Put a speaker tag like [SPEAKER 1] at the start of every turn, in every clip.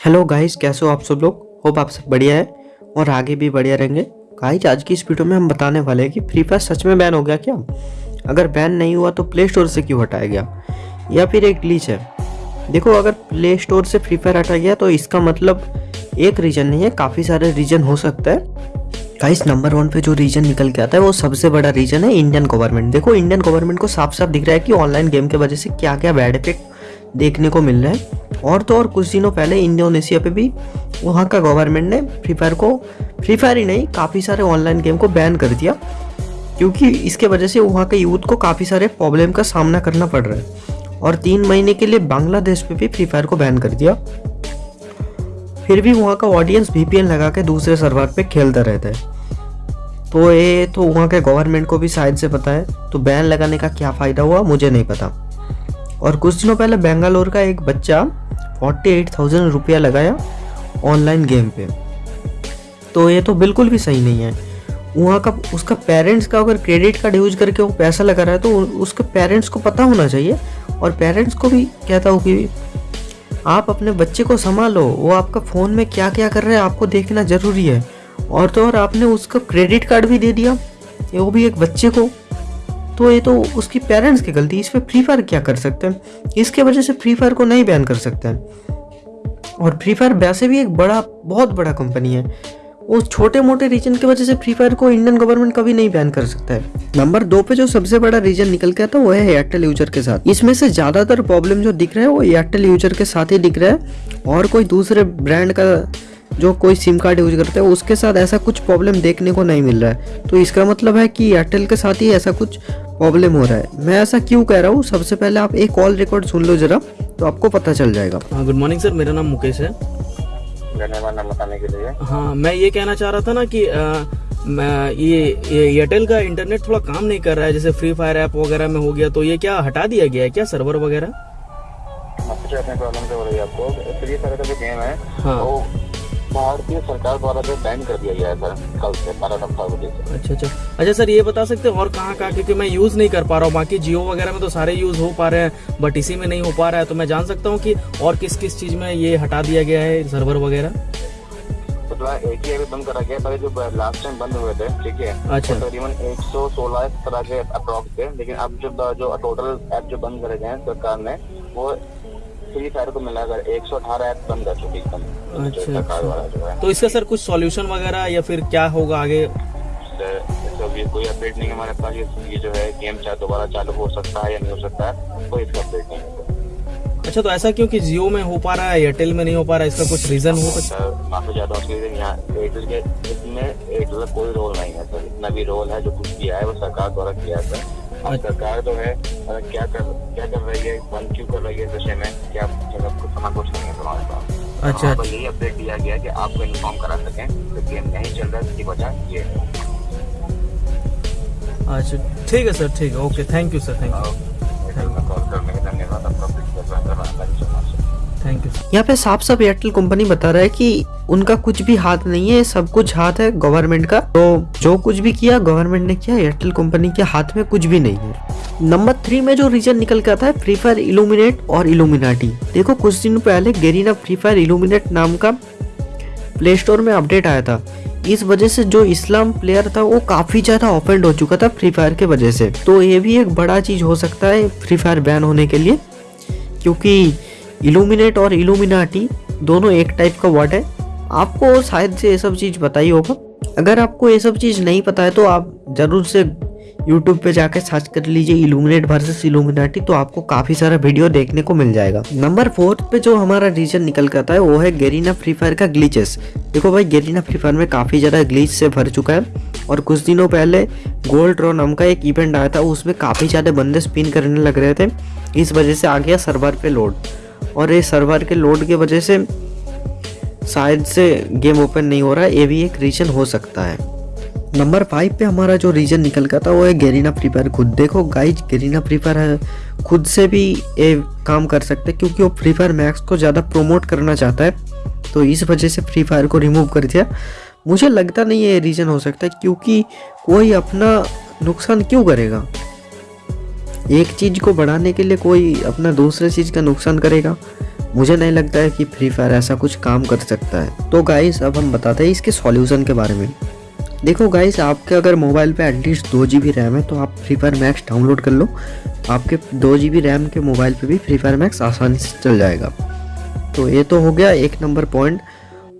[SPEAKER 1] Hello guys कैसे हो आप सब लोग? होप आप सब बढ़िया है और आगे भी बढ़िया रहेंगे। गाइस आज की इस वीडियो में हम बताने वाले हैं कि फ्री फायर सच में बैन हो गया क्या? अगर बैन नहीं हुआ तो प्ले स्टोर से क्यों हटाया गया? या फिर एक ग्लिच है? देखो, अगर प्ले स्टोर से फ्री फायर हटा गया तो इसका मतलब एक रीजन नहीं है, काफ़ी सारे रीजन हो सकता है। गाइस नंबर वन पे जो रीजन निकल के आता है, वो सबसे बड़ा रीजन है इंडियन गवर्नमेंट देखो इंडियन गवर्नमेंट को साफ़ साफ़ दिख रहा है कि ऑनलाइन गेम के वजह से क्या क्या बैड इफ़ेक्ट देखने को मिल रहा है। और तो और कुछ दिनों पहले इंडोनेशिया पे भी वहाँ का गवर्नमेंट ने फ्री फायर को फ्री फायर ही नहीं, काफ़ी सारे ऑनलाइन गेम को बैन कर दिया। क्योंकि इसके वजह से वहाँ के यूथ को काफ़ी सारे प्रॉब्लम का सामना करना पड़ रहा है। और तीन महीने के लिए बांग्लादेश पे भी फ्री फायर को बैन कर दिया। फिर भी वहाँ का ऑडियंस वीपीएन लगा के दूसरे सर्वर पे खेलता रहता है। तो ये तो वहाँ के गवर्नमेंट को भी शायद से पता है। तो बैन लगाने का क्या फ़ायदा हुआ, मुझे नहीं पता। और कुछ दिनों पहले बेंगलोर का एक बच्चा फोर्टी एट थाउज़ेंड रुपया लगाया ऑनलाइन गेम पे। तो ये तो बिल्कुल भी सही नहीं है। वहाँ का उसका पेरेंट्स का अगर क्रेडिट कार्ड यूज़ करके वो पैसा लगा रहा है तो उसके पेरेंट्स को पता होना चाहिए। और पेरेंट्स को भी कहता हूँ कि आप अपने बच्चे को संभालो। वो आपका फ़ोन में क्या क्या कर रहा है, आपको देखना ज़रूरी है। और तो और आपने उसका क्रेडिट कार्ड भी दे दिया। वो भी एक बच्चे को तो ये तो उसकी पेरेंट्स की गलती इस पर फ्री फायर क्या कर सकते हैं? इसके वजह से फ्री फायर को नहीं बैन कर सकते हैं। और फ्री फायर वैसे भी एक बड़ा, बहुत बड़ा कंपनी है। उस छोटे मोटे रीजन की वजह से फ्री फायर को इंडियन गवर्नमेंट कभी नहीं बैन कर सकता है। नंबर दो पे जो सबसे बड़ा रीजन निकल के आता है, वो है एयरटेल यूज़र के साथ। इसमें से ज़्यादातर प्रॉब्लम जो दिख रहा है, वो एयरटेल यूज़र के साथ ही दिख रहा है। और कोई दूसरे ब्रांड का जो कोई सिम कार्ड यूज़ करता है उसके साथ ऐसा कुछ प्रॉब्लम देखने को नहीं मिल रहा है। तो इसका मतलब है कि एयरटेल के साथ ही ऐसा कुछ प्रॉब्लम हो रहा है। मैं ऐसा क्यों कह रहा हूँ? सबसे पहले आप एक कॉल रिकॉर्ड सुन लो जरा तो आपको पता चल जाएगा।
[SPEAKER 2] गुड मॉर्निंग सर मेरा नाम मुकेश है।
[SPEAKER 3] धन्यवाद बताने के लिए।
[SPEAKER 2] हाँ मैं ये कहना चाह रहा था ना कि आ, मैं ये एयरटेल का इंटरनेट थोड़ा काम नहीं कर रहा है जैसे फ्री फायर ऐप वगैरह में हो गया तो ये क्या हटा दिया गया है? क्या सर्वर वगैरह?
[SPEAKER 3] प्रॉब्लम हो रही है आपको। फ्री फायर का जो गेम है
[SPEAKER 2] हाँ।
[SPEAKER 3] वो भारतीय सरकार द्वारा जो बैन कर दिया गया है सर कल से बारह फरवरी से
[SPEAKER 2] अच्छा अच्छा। अच्छा सर ये बता सकते हैं और कहाँ कहाँ क्योंकि मैं यूज़ नहीं कर पा रहा हूँ। बाकी जियो वगैरह में तो सारे यूज़ हो पा रहे हैं बट इसी में नहीं हो पा रहा है। तो मैं जान सकता हूँ कि और किस किस चीज़ में ये हटा दिया गया है सर्वर वगैरह?
[SPEAKER 3] तो एक ही अभी बंद करा गया पहले जो लास्ट टाइम बंद हुए थे ठीक है?
[SPEAKER 2] अच्छा।
[SPEAKER 3] तो तकरीबन एक सौ सोलह तरह के अप्रॉक्स थे। लेकिन अब जो जो टोटल ऐप जो बंद करे गए हैं सरकार ने वो फ्री फायर को मिलाकर एक सौ अठारह ऐप बंद कर चुकी है
[SPEAKER 2] अच्छा,
[SPEAKER 3] जो है।
[SPEAKER 2] तो इसका सर कुछ सॉल्यूशन वगैरह या फिर क्या होगा आगे?
[SPEAKER 3] सर अभी कोई अपडेट नहीं है हमारे पास। ये ये जो है गेम चाहे दोबारा चालू हो सकता है या नहीं हो सकता है कोई इसका अपडेट नहीं है।
[SPEAKER 2] अच्छा तो ऐसा क्यों कि जियो में हो पा रहा है एयरटेल में नहीं हो पा रहा है? इसका कुछ रीजन हो सकता
[SPEAKER 3] सर माफ़ी चाहता हूँ एयरटेल के इसमें एयरटेल का कोई रोल नहीं है सर। इतना भी रोल है जो कुछ किया है वो सरकार द्वारा किया है सर।
[SPEAKER 2] अच्छा।
[SPEAKER 3] सरकार जो है क्या कर क्या कर रही है? बंद क्यों कर रही है विषय में? क्या मतलब समझ कुछ नहीं है तुम्हारे पास?
[SPEAKER 2] अच्छा।
[SPEAKER 3] हमारे पास यही अपडेट दिया गया कि आपको इन्फॉर्म करा सकें कि गेम नहीं चल रहा है इसकी वजह ये है।
[SPEAKER 2] अच्छा ठीक है सर ठीक है। Okay thank you sir thank you
[SPEAKER 1] यहाँ पे साफ़ साफ़ एयरटेल कंपनी बता रहा है कि उनका कुछ भी हाथ नहीं है, सब कुछ हाथ है गवर्नमेंट का। तो जो कुछ भी किया गवर्नमेंट ने किया एयरटेल कंपनी के हाथ में कुछ भी नहीं है। नंबर थ्री में जो रीजन निकल के आता है फ्री फायर इल्यूमिनेट और इल्यूमिनाटी देखो, कुछ दिन पहले गेरीना फ्री फायर इल्यूमिनेट नाम का प्ले स्टोर में अपडेट आया था। इस वजह से जो इस्लाम प्लेयर था, वो काफ़ी ज़्यादा ऑफेंड हो चुका था फ्री फायर के वजह से। तो ये भी एक बड़ा चीज़ हो सकता है फ्री फायर बैन होने के लिए, क्योंकि इल्यूमिनेट और इल्यूमिनाटी दोनों एक टाइप का वर्ड है। आपको शायद से ये सब चीज़ ही होगा। अगर आपको ये सब चीज़ नहीं पता है तो आप ज़रूर से यूट्यूब पे जाके सर्च कर लीजिए इल्यूमिनेट वर्सेस इल्यूमिनाटी तो आपको काफ़ी सारा वीडियो देखने को मिल जाएगा। नंबर फोर्थ पे जो हमारा रीजन निकल के आता है, वो है गेरीना फ्री फायर का ग्लीचेस देखो भाई गेरीना फ्री फायर में काफ़ी ज़्यादा ग्लीच से भर चुका है, और कुछ दिनों पहले गोल्ड रो नाम का एक इवेंट आया था, उसमें काफ़ी ज़्यादा बंदे स्पिन करने लग रहे थे। इस वजह से आ गया सर्वर पे लोड और ये सर्वर के लोड की वजह से शायद से गेम ओपन नहीं हो रहा है ये भी एक रीजन हो सकता है। नंबर फाइव पे हमारा जो रीजन निकल का था, वो है गेरीना फ्री फायर खुद। देखो गाइज़ गेरीना फ्री फायर खुद से भी ये काम कर सकते हैं, क्योंकि वो फ्री फायर मैक्स को ज़्यादा प्रोमोट करना चाहता है तो इस वजह से फ्री फायर को रिमूव कर दिया। मुझे लगता नहीं है ये रीज़न हो सकता है, क्योंकि कोई अपना नुकसान क्यों करेगा? एक चीज़ को बढ़ाने के लिए कोई अपना दूसरे चीज़ का नुकसान करेगा? मुझे नहीं लगता है कि फ्री फायर ऐसा कुछ काम कर सकता है। तो गाइस अब हम बताते हैं इसके सॉल्यूशन के बारे में। देखो गाइस आपके अगर मोबाइल पे एटलीस्ट दो जी बी रैम है तो आप फ्री फायर मैक्स डाउनलोड कर लो। आपके दो जी बी रैम के मोबाइल पे भी फ्री फायर मैक्स आसानी से चल जाएगा। तो ये तो हो गया एक नंबर पॉइंट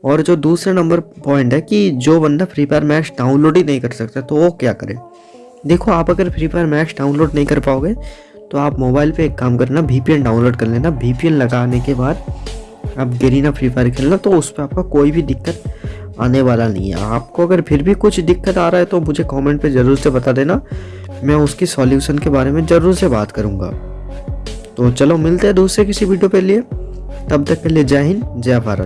[SPEAKER 1] और जो दूसरा नंबर पॉइंट है कि जो बंदा फ्री फायर मैक्स डाउनलोड ही नहीं कर सकता तो वो क्या करे? देखो, आप अगर फ्री फायर मैक्स डाउनलोड नहीं कर पाओगे तो आप मोबाइल पे एक काम करना वी डाउनलोड कर लेना। वी लगाने के बाद आप गेरीना फ्री फायर खेलना तो उस पर आपका कोई भी दिक्कत आने वाला नहीं है। आपको अगर फिर भी कुछ दिक्कत आ रहा है तो मुझे कमेंट पे ज़रूर से बता देना। मैं उसकी सॉल्यूशन के बारे में ज़रूर से बात करूँगा। तो चलो, मिलते हैं दूसरे किसी वीडियो पे लिए। तब तक के लिए जय हिंद, जय भारत।